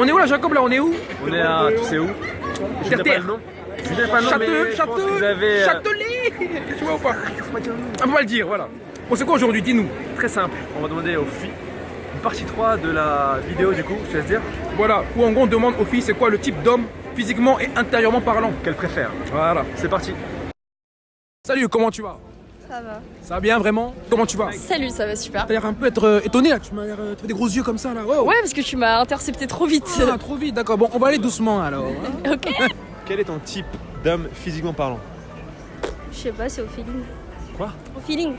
On est où là, Jacob Là, on est où On est à, tu sais où Je n'ai pas le nom. Je n'ai pas le nom, avez... euh, Châtelet Tu vois ou pas On va le dire, voilà. Bon, c'est quoi aujourd'hui Dis-nous. Très simple, on va demander aux filles une partie 3 de la vidéo du coup, je te laisse dire, Voilà, où en gros on demande aux filles c'est quoi le type d'homme, physiquement et intérieurement parlant. qu'elle préfère. Voilà. C'est parti. Salut, comment tu vas? Ça va. Ça va bien vraiment Comment tu vas Salut, ça va super. T'as l'air un peu être euh, étonné là, tu m'as l'air euh, tu fais des gros yeux comme ça là. Wow. Ouais, parce que tu m'as intercepté trop vite. Ah, trop vite, d'accord. Bon, on va aller doucement alors. hein. ok. Quel est ton type d'homme physiquement parlant Je sais pas, c'est au feeling. Quoi Au feeling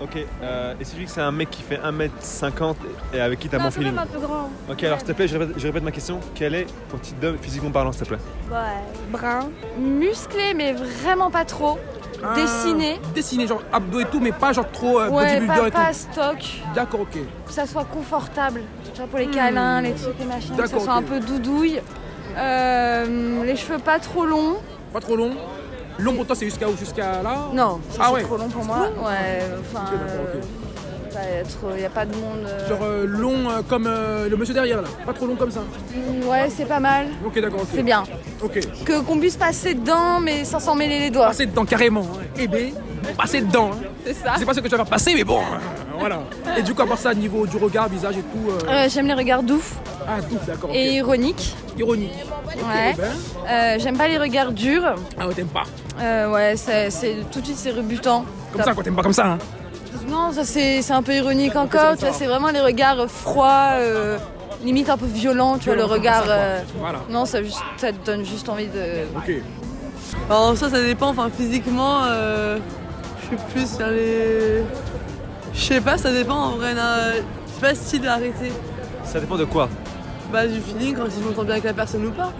Ok, euh, et si tu dis que c'est un mec qui fait 1m50 et avec qui t'as c'est même feeling un peu grand. Ok, alors s'il te plaît, je répète, je répète ma question. Quel est ton type d'homme physiquement parlant, s'il te plaît? Ouais, brun. Musclé, mais vraiment pas trop. Ah, Dessiné. Dessiné, genre abdos et tout, mais pas genre trop euh, Ouais, bodybuilder pas, et pas tout. stock. D'accord, ok. Que ça soit confortable. Genre pour les câlins, les trucs, les machins. Que ça soit un peu doudouille. Euh, les cheveux pas trop longs. Pas trop long. Long pour toi, c'est jusqu'à où? Jusqu'à là? Non, Ah c'est ouais. trop long pour moi. Ouais, enfin. D'accord, ok. euh, a pas de monde. euh, Genre euh, long euh, comme euh, le monsieur derrière là. Pas trop long comme ça. mm, Ouais, c'est pas mal. Ok, d'accord. C'est bien. Ok. Que qu'on puisse passer dedans, mais sans s'en mêler les doigts. Passer dedans carrément. Hein. Eh ben, passer dedans. Hein. C'est ça. Je sais pas ce que tu vas faire passer, mais bon, euh, voilà. Et du coup, à part ça, niveau du regard, visage et tout. J'aime les regards doux Ah, tout, d'accord. et ironiques. Ironique. Ok, Ouais. ben. Euh, J'aime pas les regards durs. Ah, ouais, t'aimes pas. Euh, ouais, c'est c'est- tout de suite c'est rebutant. Comme ça, quoi, t'aimes pas comme ça. Hein. Non, ça c'est c'est un peu ironique encore. Tu vois, c'est vraiment les regards froids, euh, limite un peu violents. Tu vois, le regard. ça, euh, Voilà. Non, ça, juste- ça te donne juste envie de. Ok. Alors ça, ça dépend. Enfin, physiquement, euh, je suis plus vers les... Je sais pas, ça dépend en vrai. na- C'est pas style arrêté. Ça dépend de quoi? Bah du feeling, quand si je m'entends bien avec la personne ou pas.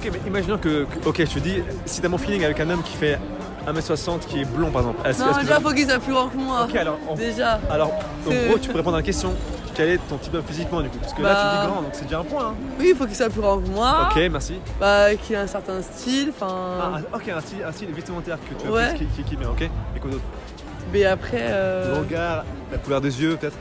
Ok, mais imaginons que, que- ok, je te dis, si t'as mon feeling avec un homme qui fait 1m60 qui est blond par exemple, est-ce Non, déjà, faut qu'il soit plus grand que moi. Ok, alors, Déjà. alors, en C'est- gros, tu peux répondre à la question quel est ton type physiquement du coup? Parce que là, tu Bah. dis grand, donc c'est déjà un point. hein. Oui, il faut qu'il soit plus grand que moi. Ok, merci. Bah, qu'il ait un certain style. Enfin. Ah, ah, ok, un style, un style vestimentaire que tu as Ouais. qui, qui, qui est bien, ok Et quoi d'autre? Mais après. Le Euh... regard, la couleur des yeux peut-être?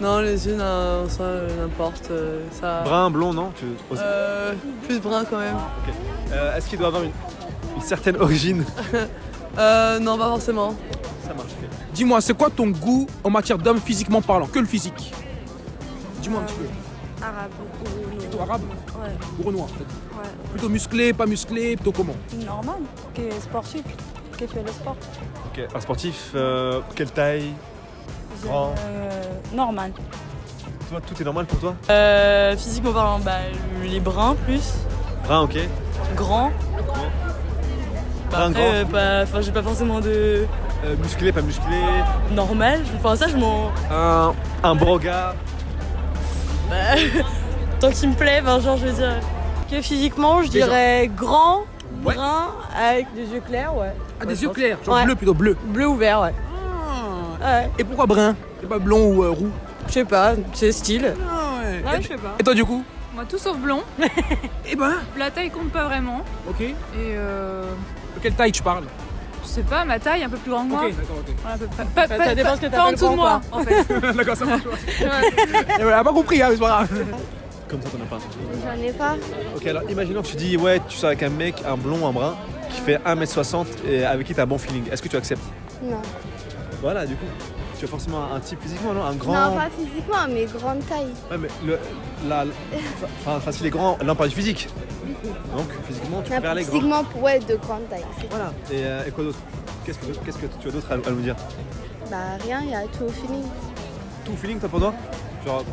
Non, les yeux, non, ça, euh, n'importe. euh, Ça. Brun, blond, non? Tu... Euh, plus brun quand même. Ok. Euh, Est-ce qu'il doit avoir une, une certaine origine? Euh, non, pas forcément. Ça marche. Dis-moi, c'est quoi ton goût en matière d'homme physiquement parlant? Que le physique Dis-moi un petit peu. Arabe. Plutôt arabe? Ouais. ou renoir peut-être Ouais. Plutôt musclé, pas musclé, plutôt comment? Normal. Qui est sportif. Qui fait le sport. Ok, un sportif, euh, quelle taille? Grand? Euh, normal. Toi, tout est normal pour toi? Euh, physiquement parlant, bah, les bruns plus, Brun, ok. grands. Bah, après, grand. euh, pas- enfin, j'ai pas forcément de Euh, musclé, pas musclé. normal. Enfin, ça, je m'en. Un, un beau regard. Bah, tant qu'il me plaît, enfin, genre, je veux dire. Que physiquement, je dirais grand, Ouais. brun, avec des yeux clairs, ouais. Ah, Ouais, des je yeux pense. clairs, genre Ouais. bleu plutôt bleu. Bleu ou vert, ouais. Ah. Ouais, Et pourquoi brun? C'est pas blond ou euh, roux? Je sais pas, c'est style. Ah ouais. Ouais, et, je sais pas. et toi du coup? Moi, tout sauf blond. Eh ben, La taille compte pas vraiment. ok. Et euh, De quelle taille tu parles je sais pas, ma taille un peu plus grande que moi. Ok, d'accord, ok. À peu près. Pas, Ça pas- dépend pas- ce que pas en dessous de moi, en fait. d'accord, ça marche. Ouais. Elle a pas compris, hein, mais c'est pas grave. Comme ça, t'en as pas. J'en ai pas. Ok, alors imaginons que tu dis, ouais, tu sors avec un mec, un blond, un brun, qui fait 1m60 et avec qui t'as un bon feeling. Est-ce que tu acceptes Non. Voilà, du coup. Tu as forcément un type physiquement, non? Un grand. Non, pas physiquement, mais grande taille. Ouais, mais le, la, enfin, enfin, s'il est grand, là on parle du physique. Donc, physiquement, tu Non, préfères les grands. physiquement, ouais, de grande taille. Voilà. Et, euh, et quoi d'autre? Qu'est-ce que, qu'est-ce que tu as d'autre à, à nous dire? Bah, rien, il y a tout au feeling. Tout feeling, toi, pour toi? Genre,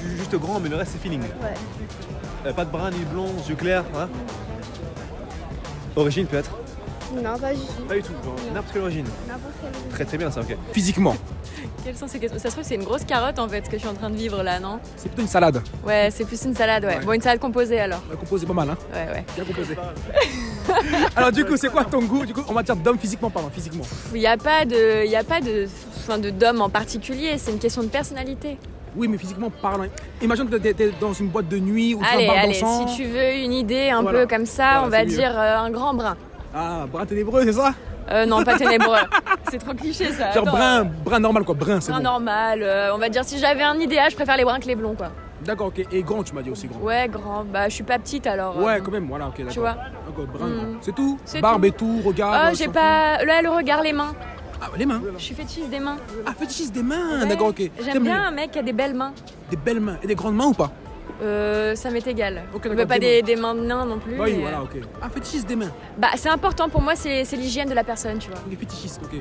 ju- juste grand, mais le reste, c'est feeling. Ouais. Euh, pas de brun ni de blond, yeux clairs, hein? Origine, peut-être? Non, pas du tout. Pas du tout, genre, n'importe quelle origine. N'importe quelle. Très très bien, ça, ok. Physiquement, Quelles sont ces questions Ça se trouve, c'est une grosse carotte en fait, ce que je suis en train de vivre là, non? C'est plutôt une salade. Ouais, c'est plus une salade, ouais. Ouais. Bon, une salade composée alors. On a composé pas mal, hein. Ouais, ouais. Bien composé. Alors du coup, c'est quoi ton goût? Du coup en matière d'homme physiquement parlant, physiquement Il n'y a pas de, il a pas de, enfin, de d'homme en particulier. C'est une question de personnalité. Oui, mais physiquement parlant. Imagine que t'es- t'es dans une boîte de nuit ou tu allez, un bar allez. dansant. Si tu veux une idée un Voilà. peu comme ça, Voilà, on va dire euh, un grand brun. Ah, brun ténébreux, c'est ça? Euh, non, pas ténébreux. c'est trop cliché ça. Genre Attends, brun, euh, brun normal quoi, brun, c'est brun bon. normal. euh, on va dire si j'avais un idéal, je préfère les bruns que les blonds quoi. D'accord, ok. Et grand, tu m'as dit aussi grand. Ouais, grand. Bah, je suis pas petite alors. Ouais, euh, quand même, voilà, ok, d'accord. Tu vois D'accord, brun, Mm. grand. C'est tout C'est Barbe tout. et tout, regard. Euh, j'ai pas. Là, le regard, les mains. Ah, les mains. Je suis fétiche des mains. Ah, fétichiste des mains, Ouais. d'accord, ok. J'aime T'aimes bien un mec qui a des belles mains. les- Des belles mains. Et des grandes mains ou pas? Euh, ça m'est égal. Ok, Mais d'accord, pas des mains de nain non plus. Oui, mais, voilà, euh, ok. Ah, fétichiste des mains. Bah, c'est important pour moi, c'est l'hygiène de la personne, tu vois. Des fétichistes, ok.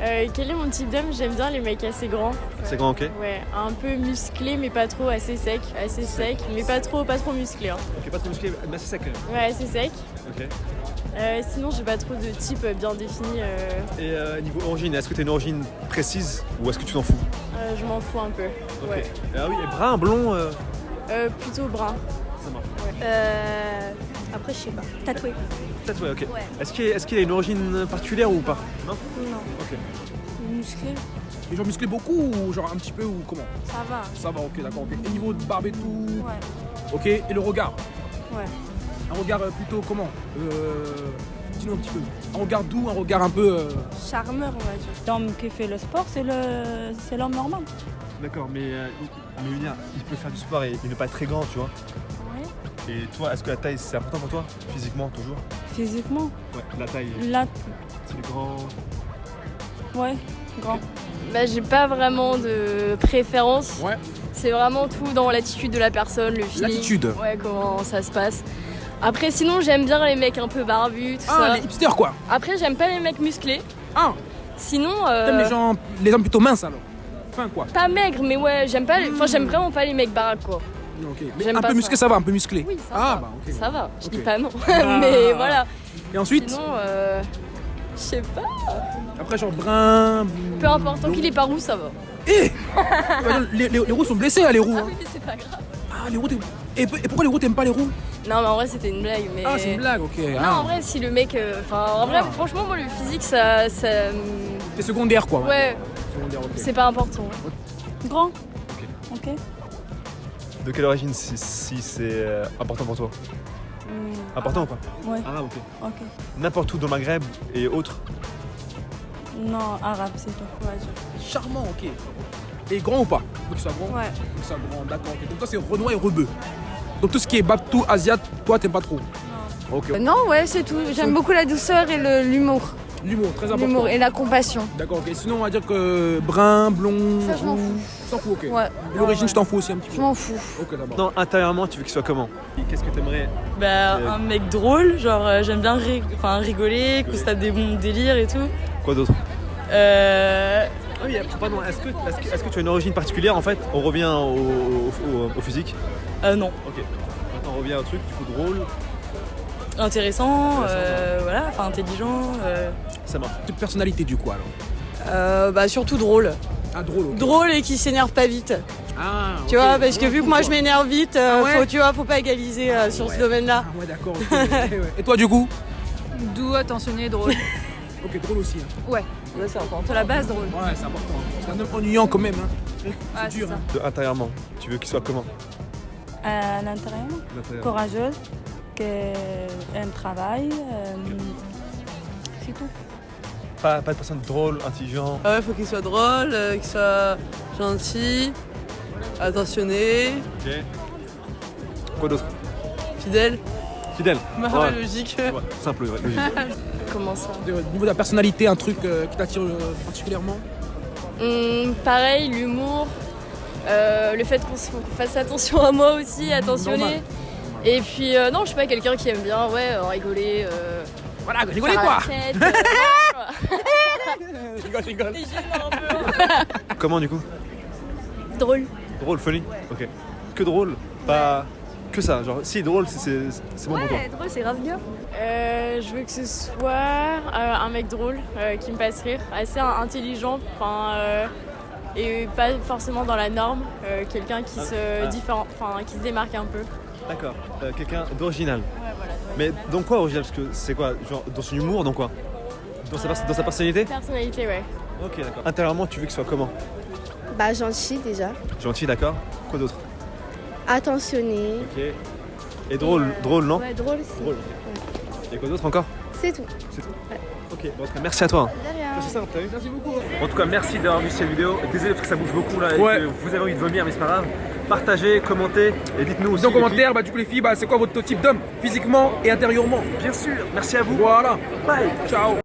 Euh, quel est mon type d'homme? J'aime bien les mecs assez grands. C'est grand, ok. Ouais, un peu musclé mais pas trop, assez sec, assez sec, mais pas trop, pas trop musclé. hein. Ok, pas trop musclé, mais assez sec quand même. Ouais, assez sec. Ok. Euh, sinon, j'ai pas trop de type bien défini. euh, Et euh, niveau origine, est-ce que tu as une origine précise ou est-ce que tu t'en fous? Euh, je m'en fous un peu. Ok. Ouais. Ah oui, et brun, blond, euh, plutôt brun. ça marche. Euh, après, je sais pas. Tatoué. Ouais, ok. Ouais. Est-ce qu'il est a une origine particulière ou pas? Non? Non. Ok. Musclé, Les gens musclés beaucoup ou genre un petit peu ou comment? Ça va. Ça va, ok, d'accord, ok. Et niveau de barbe et tout Ouais. Ok, et le regard? Ouais. Un regard euh, plutôt comment? Euh, Dis-nous un petit peu. Un regard doux, un regard un peu. euh, Charmeur, on va dire. L'homme qui fait le sport, c'est le, c'est l'homme normal. D'accord, mais, euh, mais je veux dire, il peut faire du sport et, et ne pas être très grand, tu vois. Et toi, est-ce que la taille c'est important pour toi Physiquement, toujours? Physiquement, Ouais, la taille, là, c'est le grand. ouais, grand. Bah, j'ai pas vraiment de préférence. Ouais. C'est vraiment tout dans l'attitude de la personne, le feeling. L'attitude. Ouais, comment ça se passe. Après, sinon, j'aime bien les mecs un peu barbus, tout Ah, ça. les hipsters quoi Après, j'aime pas les mecs musclés. Ah Sinon, euh, T'aimes les gens, les hommes plutôt minces alors Quoi pas maigres, mais ouais, j'aime pas. les- Enfin, j'aime vraiment pas les mecs baraques, quoi. Mais un peu musclé, ça va, un peu musclé. Oui, ça ah va. bah ok. Ça va, je dis pas non. Ah. mais voilà. Et ensuite, Sinon, euh, je sais pas. après genre brun. Peu importe, tant qu'il est pas roux, ça va. Eh les, les- les roues sont blessés, hein, les roues. Ah hein. oui, mais c'est pas grave. Ah, les roues. Et, et pourquoi les roues t'aimes pas les roues Non, mais en vrai, c'était une blague. Mais... Ah, c'est une blague, ok. Non, Ah. en vrai, si le mec. euh, Enfin, en vrai, Ah. franchement, moi, le physique, ça. ça C'est secondaire quoi. ouais. C'est pas important. Grand. Ok. De quelle origine si, si c'est euh, important pour toi Hmm, Important ou pas Ouais, Arabe, ok. ok. N'importe où dans le Maghreb et autres Non, arabe, c'est tout. Charmant, ok. Et grand ou pas Faut qu'il soit grand Ouais. Faut qu'il soit grand, d'accord. Donc toi, c'est Renoir et Rebeu. Donc tout ce qui est Babtou, Asiat, toi, t'aimes pas trop Non. Ok. Euh, Non, ouais, c'est tout. J'aime beaucoup la douceur et l'humour. L'humour, très important. L'humour et la compassion. D'accord, ok. Sinon, on va dire que brun, blond. Ça, je m'en fous. T'en fous, ok. Ouais. L'origine, Ouais, je t'en fous aussi un petit Je peu. m'en fous. Ok, d'abord. Non, intérieurement, tu veux qu'il soit comment? Et Qu'est-ce que t'aimerais? Bah, Euh, un mec drôle, genre euh, j'aime bien rig- enfin, rigoler, qu'on se tape des bons délires et tout. Quoi d'autre? Euh, Ah oui, pardon, est-ce que, est-ce que, est-ce que tu as une origine particulière en fait? On revient au, au- au- au physique. euh, non, Ok. Maintenant on revient au truc, du coup drôle, intéressant, Intéressant, euh, voilà, enfin intelligent. euh, ça marche. Toute personnalité, du coup, alors. euh, bah, surtout drôle. Ah, drôle. Drôle et qui s'énerve pas vite. Ah, Tu vois, parce que vu que moi quoi. je m'énerve vite, euh, Ah ouais faut, tu vois, faut pas égaliser euh, sur ouais. ce domaine-là. Ah, ouais, d'accord. Et toi, du coup Doux, attentionné, drôle. Ok, drôle aussi. hein. Ouais, c'est important. à la base, drôle. Ouais, c'est important. C'est un homme ennuyant quand même. Hein. Ah, c'est dur, ça. hein. De intérieurement, tu veux qu'il soit comment À l'intérieur, L'intérieur. courageuse, qui aime travail. euh, c'est tout. Pas, pas de personne drôle, intelligent. Ah ouais, faut qu'il soit drôle, euh, qu'il soit gentil, attentionné, Ok. Quoi d'autre? Fidèle. Fidèle. Bah Ouais. ouais, logique. Ouais, simple, ouais, logique. Comment ça? De- Au niveau de la personnalité, un truc euh, qui t'attire euh, particulièrement? Hum, Pareil, l'humour. euh, le fait qu'on se- qu'on fasse attention à moi aussi, attentionné. Normal. Et puis, euh, non, je suis pas quelqu'un qui aime bien, ouais, euh, rigoler. Voilà, rigolez quoi Je rigole, je rigole. Comment du coup Drôle. Drôle, funny Ok. Que drôle, pas que ça. Genre, si drôle, c'est- c'est bon pour toi. Ouais, drôle, c'est grave bien. Euh, je veux que ce soit euh, un mec drôle euh, qui me fasse rire, assez intelligent, enfin euh, et pas forcément dans la norme, euh, quelqu'un qui Ah, se ah. différent, enfin qui se démarque un peu. D'accord. Euh, Quelqu'un d'original. Ouais. Mais dans quoi original Parce que c'est quoi Genre dans son humour, dans quoi dans sa, dans sa personnalité Personnalité, ouais. Ok, d'accord. Intérieurement, tu veux qu'il soit comment Bah, gentil déjà. Gentil, d'accord. Quoi d'autre Attentionné. Ok. Et drôle, Et, euh, drôle, non Ouais, drôle aussi. Drôle. Et quoi d'autre encore C'est tout. C'est tout. Ok, bon, en tout cas, merci à toi. Vu Merci beaucoup. En tout cas, merci d'avoir vu cette vidéo. Désolé parce que ça bouge beaucoup là et Ouais. que vous avez envie de vomir, mais c'est pas grave. Partagez, commentez et dites-nous aussi. Dans les filles. commentaire, bah, du coup, les filles, bah, c'est quoi votre type d'homme Physiquement et intérieurement Bien sûr, merci à vous. Voilà. Bye. Ciao